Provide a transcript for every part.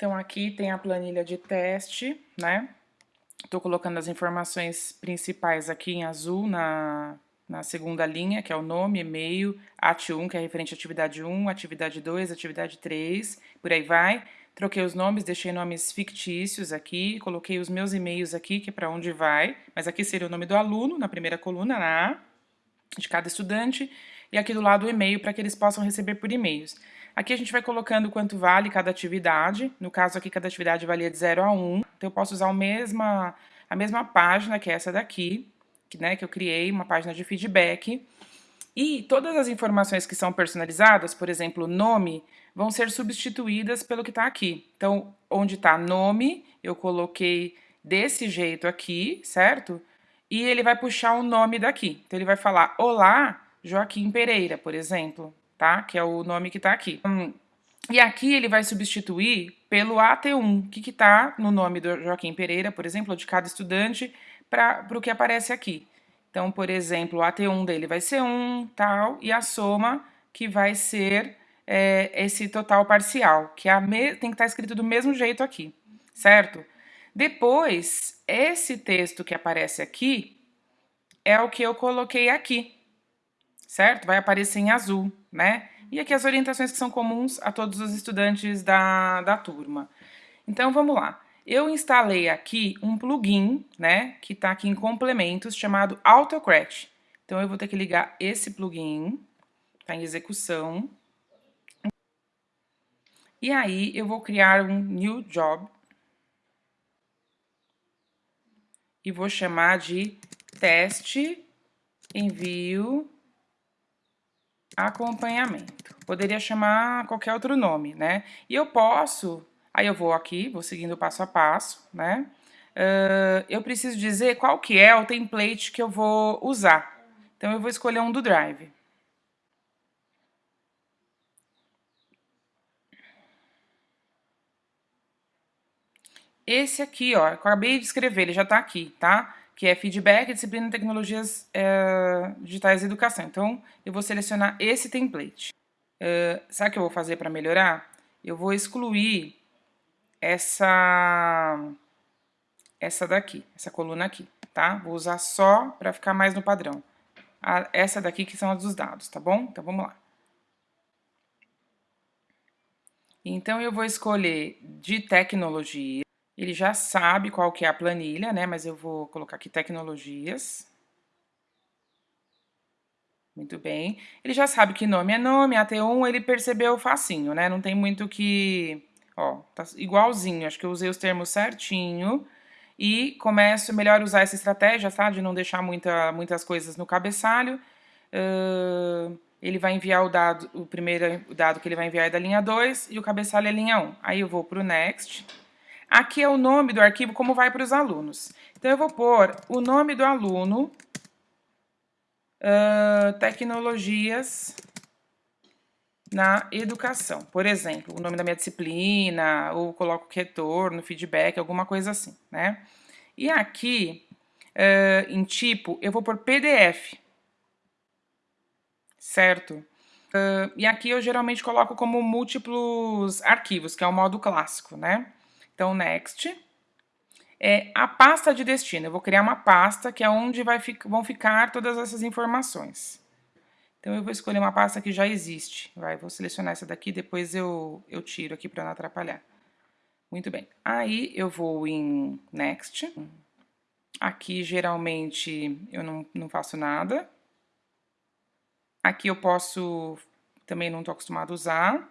Então, aqui tem a planilha de teste, né? Estou colocando as informações principais aqui em azul na, na segunda linha, que é o nome, e-mail, AT1, que é referente à atividade 1, atividade 2, atividade 3, por aí vai. Troquei os nomes, deixei nomes fictícios aqui, coloquei os meus e-mails aqui, que é para onde vai, mas aqui seria o nome do aluno, na primeira coluna, na A, de cada estudante, e aqui do lado o e-mail, para que eles possam receber por e-mails. Aqui a gente vai colocando quanto vale cada atividade. No caso aqui, cada atividade valia de 0 a 1. Então, eu posso usar a mesma, a mesma página, que é essa daqui, que, né, que eu criei, uma página de feedback. E todas as informações que são personalizadas, por exemplo, nome, vão ser substituídas pelo que está aqui. Então, onde está nome, eu coloquei desse jeito aqui, certo? E ele vai puxar o nome daqui. Então, ele vai falar, olá, Joaquim Pereira, por exemplo tá? Que é o nome que está aqui. Hum, e aqui ele vai substituir pelo AT1, que está no nome do Joaquim Pereira, por exemplo, de cada estudante, para o que aparece aqui. Então, por exemplo, o AT1 dele vai ser 1, tal, e a soma que vai ser é, esse total parcial, que é tem que estar tá escrito do mesmo jeito aqui, certo? Depois, esse texto que aparece aqui é o que eu coloquei aqui, certo? Vai aparecer em azul, né? E aqui as orientações que são comuns a todos os estudantes da, da turma. Então, vamos lá. Eu instalei aqui um plugin, né, que está aqui em complementos, chamado Autocrat. Então, eu vou ter que ligar esse plugin, está em execução. E aí, eu vou criar um new job. E vou chamar de teste envio acompanhamento. Poderia chamar qualquer outro nome, né? E eu posso, aí eu vou aqui, vou seguindo passo a passo, né? Uh, eu preciso dizer qual que é o template que eu vou usar. Então, eu vou escolher um do Drive. Esse aqui, ó, acabei de escrever, ele já está aqui, tá? Que é feedback, disciplina tecnologias é, digitais e educação. Então, eu vou selecionar esse template. É, sabe o que eu vou fazer para melhorar? Eu vou excluir essa, essa daqui, essa coluna aqui, tá? Vou usar só para ficar mais no padrão. A, essa daqui que são as dos dados, tá bom? Então, vamos lá. Então, eu vou escolher de tecnologia. Ele já sabe qual que é a planilha, né? Mas eu vou colocar aqui tecnologias. Muito bem. Ele já sabe que nome é nome, AT1 ele percebeu facinho, né? Não tem muito que... Ó, tá igualzinho, acho que eu usei os termos certinho. E começo melhor usar essa estratégia, tá? De não deixar muita, muitas coisas no cabeçalho. Uh, ele vai enviar o dado, o primeiro dado que ele vai enviar é da linha 2 e o cabeçalho é linha 1. Aí eu vou para o Next. Aqui é o nome do arquivo, como vai para os alunos. Então, eu vou pôr o nome do aluno, uh, tecnologias na educação. Por exemplo, o nome da minha disciplina, ou coloco retorno, feedback, alguma coisa assim, né? E aqui, uh, em tipo, eu vou pôr PDF, certo? Uh, e aqui eu geralmente coloco como múltiplos arquivos, que é o modo clássico, né? Então, next. É a pasta de destino. Eu vou criar uma pasta que é onde vai, vão ficar todas essas informações. Então, eu vou escolher uma pasta que já existe. Vai, vou selecionar essa daqui, depois eu, eu tiro aqui para não atrapalhar. Muito bem. Aí, eu vou em Next. Aqui, geralmente, eu não, não faço nada. Aqui eu posso... Também não estou acostumado a usar.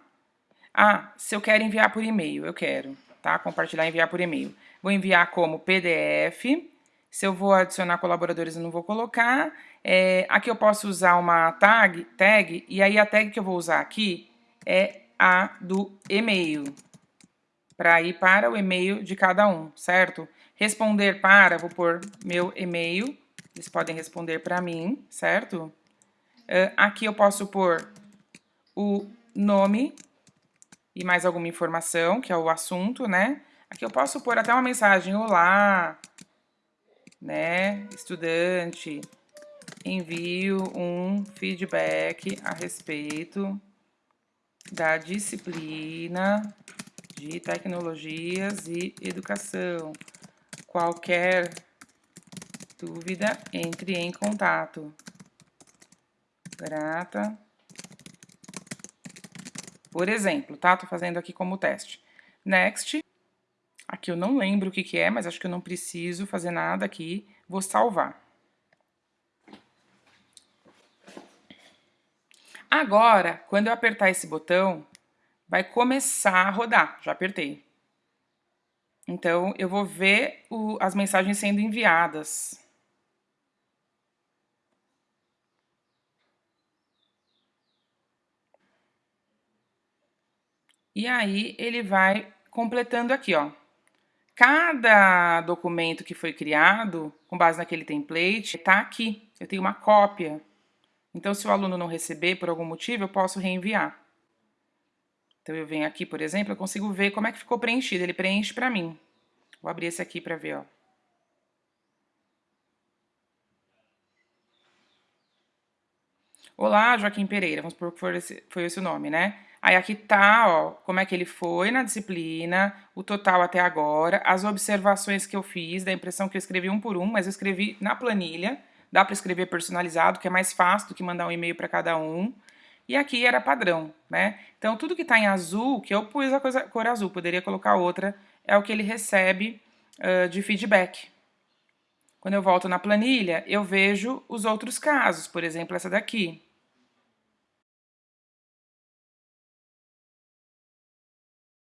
Ah, se eu quero enviar por e-mail, eu quero tá? Compartilhar e enviar por e-mail. Vou enviar como PDF. Se eu vou adicionar colaboradores, eu não vou colocar. É, aqui eu posso usar uma tag, tag, e aí a tag que eu vou usar aqui é a do e-mail, para ir para o e-mail de cada um, certo? Responder para, vou pôr meu e-mail, eles podem responder para mim, certo? Uh, aqui eu posso pôr o nome e mais alguma informação, que é o assunto, né? Aqui eu posso pôr até uma mensagem, olá, né, estudante, envio um feedback a respeito da disciplina de tecnologias e educação. Qualquer dúvida, entre em contato. Grata. Por exemplo, tá? Tô fazendo aqui como teste. Next. Aqui eu não lembro o que que é, mas acho que eu não preciso fazer nada aqui. Vou salvar. Agora, quando eu apertar esse botão, vai começar a rodar. Já apertei. Então, eu vou ver o, as mensagens sendo enviadas. E aí, ele vai completando aqui, ó. Cada documento que foi criado, com base naquele template, está aqui. Eu tenho uma cópia. Então, se o aluno não receber por algum motivo, eu posso reenviar. Então, eu venho aqui, por exemplo, eu consigo ver como é que ficou preenchido. Ele preenche para mim. Vou abrir esse aqui para ver, ó. Olá, Joaquim Pereira, vamos supor que foi esse, foi esse o nome, né? Aí aqui tá, ó, como é que ele foi na disciplina, o total até agora, as observações que eu fiz, da impressão que eu escrevi um por um, mas eu escrevi na planilha, dá para escrever personalizado, que é mais fácil do que mandar um e-mail para cada um. E aqui era padrão, né? Então, tudo que está em azul, que eu pus a coisa, cor azul, poderia colocar outra, é o que ele recebe uh, de feedback. Quando eu volto na planilha, eu vejo os outros casos, por exemplo, essa daqui.